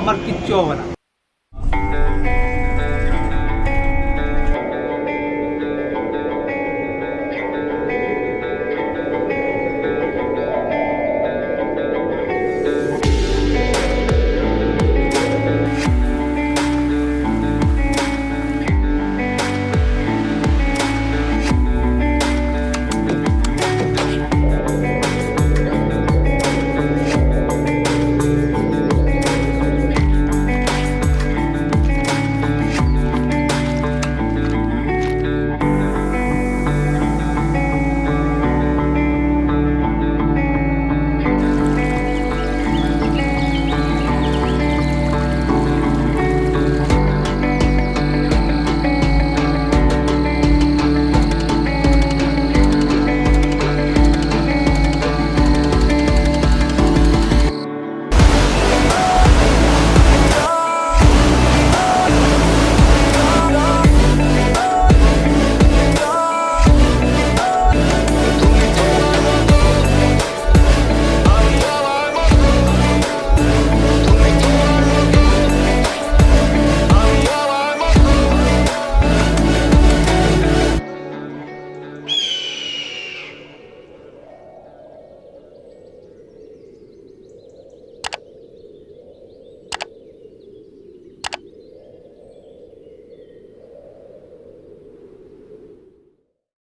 আমার কিচ্ছু হবে না।